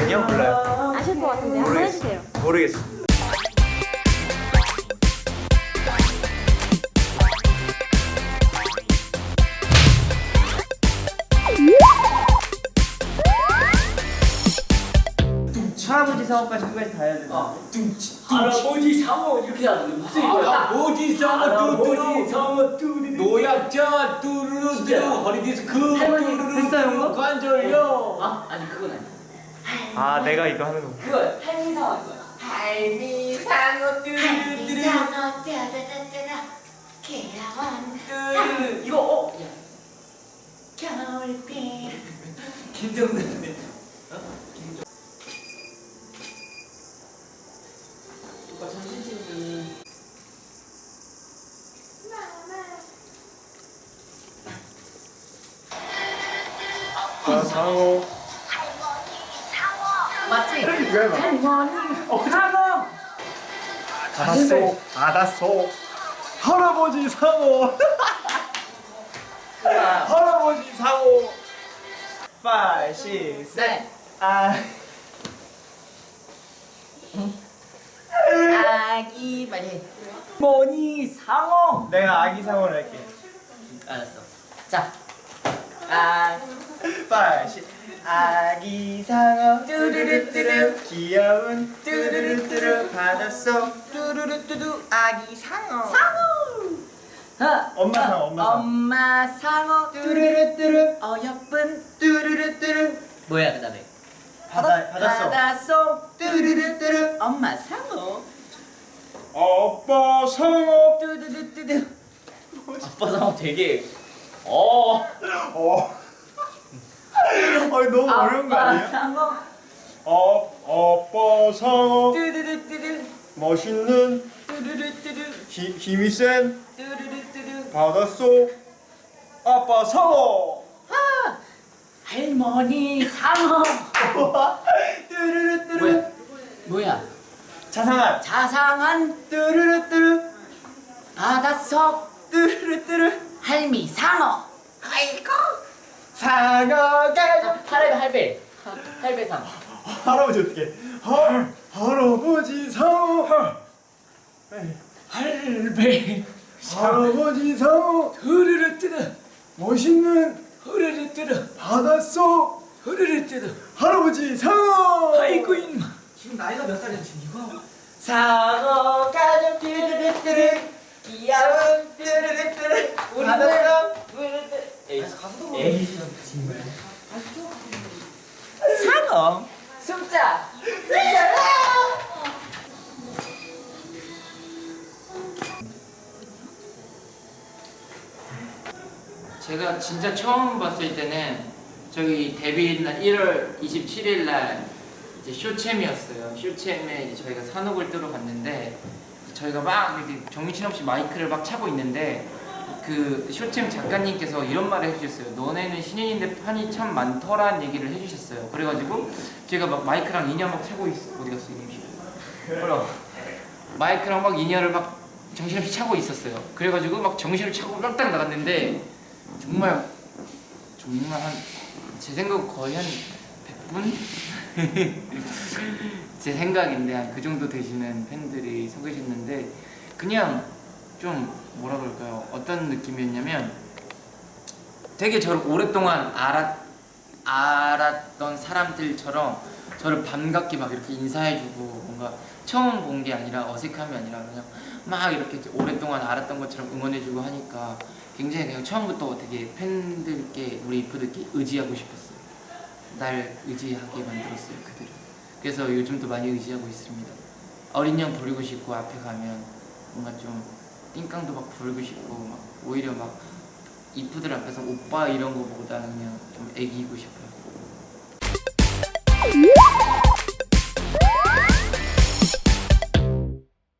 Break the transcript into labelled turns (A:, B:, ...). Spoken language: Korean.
A: 아니요 몰라요.
B: 아실 것 같은데 한번 해주세요.
A: 모르겠어. 할아버지 사업까지 끝까지 다 해야 돼.
C: 할아버지? 상어 이렇게 하는 무슨
D: 할아버지? 뚜뚜루
C: 뚜루루
D: 노약자 뚜루루 뚜루 허리디스크
C: 할머니,
D: 뚜루루? 관절염.
C: 아 아니 그건 아니야
A: 아 내가 이거 하는 거.
C: 그거 할미 상어 거야. 할미 상어 뚜루루.
E: 상어 따다다다다 개원
C: 뚜루루 이거 어? 야
E: 겨울비
C: 오빠 전신
A: 아 상어.
C: 맞지?
A: 왜 막?
C: 어 상어
A: 알았어. 알았어. 할아버지 상어. 할아버지 상어. 5, 6, 7.
C: 네
A: 아.
C: 아기 빨리 뭐니 상어
A: 내가 아기 상어를 할게.
C: 알았어 자 아,
A: 5, 6. 아기 상어 뚜루루뚜루. 귀여운 뚜루루뚜루. 바닷속 뚜루루뚜루. 아기 상어.
C: 어,
A: 엄마 상어 엄마 상어.
C: 엄마 상어.
A: 뚜루루뚜루.
C: 어여쁜.
A: 뚜루루뚜루.
C: 뭐야 그 다음에?
A: 바다 바닷속
C: 바닷속
A: 뚜루루뚜루.
C: 엄마 상어.
A: 아빠 상어.
C: 뚜두두두두 아빠 상어 되게. 어.
A: 어. 아니 너무 어려운 거?
C: 상어
A: 어, 아빠 상어
C: 뚜두두두두
A: 멋있는
C: 뚜두두두두
A: 히, 힘이 센
C: 뚜두두두두
A: 바닷속 아빠 상어
C: 아 할머니 상어.
A: 뚜루루뚜루.
C: 뭐야? 뭐야?
A: 자상한.
C: 자상한
A: 뚜루루뚜루.
C: 바닷속
A: 뚜루루뚜루.
C: 할미 상어. 아이고
A: 상어가
C: 할배 할배. 할배 상어
A: 할아버지 어떻게 할 할아버지 상어
C: 할배.
A: 할아버지 상어
C: 흐르르 뜨르.
A: 멋있는
C: 흐르르 뜨르.
A: 바닷속
C: 흐르르 뜨르.
A: 할아버지 상어
C: 아이고 인마.
D: 지금 나이가 몇 살이야? 지금 이거?
C: 상어 가족 뚜르르뚜르 귀여운 뚜르르뚜르
A: 바닷속
C: 뚜르르 에이
D: 가수도
C: 에이 상어 숨자 제가 진짜 처음 봤을 때는 저희 데뷔 날 1월 27일 날 이제 쇼챔이었어요. 쇼챔에 저희가 산옥을 뜨러 갔는데 저희가 막 이렇게 정신없이 마이크를 막 차고 있는데 그 쇼챔 작가님께서 이런 말을 해주셨어요. 너네는 신인인데 판이 참 많더란 얘기를 해주셨어요. 그래가지고 제가 막 마이크랑 인연 막 차고 있어. 어디 갔어 이놈이? 마이크랑 막 인연을 막 정신없이 차고 있었어요. 그래가지고 막 정신을 차고 깜딱 나갔는데 정말 정말 한 제 생각 거의 한 100분? 제 생각인데 한 그 정도 되시는 팬들이 서 계셨는데 그냥 좀 뭐라 그럴까요? 어떤 느낌이었냐면 되게 저를 오랫동안 알았, 알았던 사람들처럼 저를 반갑게 막 이렇게 인사해주고 뭔가 처음 본 게 아니라 어색함이 아니라 그냥 막 이렇게 오랫동안 알았던 것처럼 응원해주고 하니까 굉장히 그냥 처음부터 되게 팬들께 우리 이프들께 의지하고 싶었어요. 날 의지하게 만들었어요 그들을. 그래서 요즘도 많이 의지하고 있습니다. 어린 양 부르고 싶고 앞에 가면 뭔가 좀 띵깡도 막 부르고 싶고 막 오히려 막 이프들 앞에서 오빠 이런 거보다는 좀 애기고 싶어요.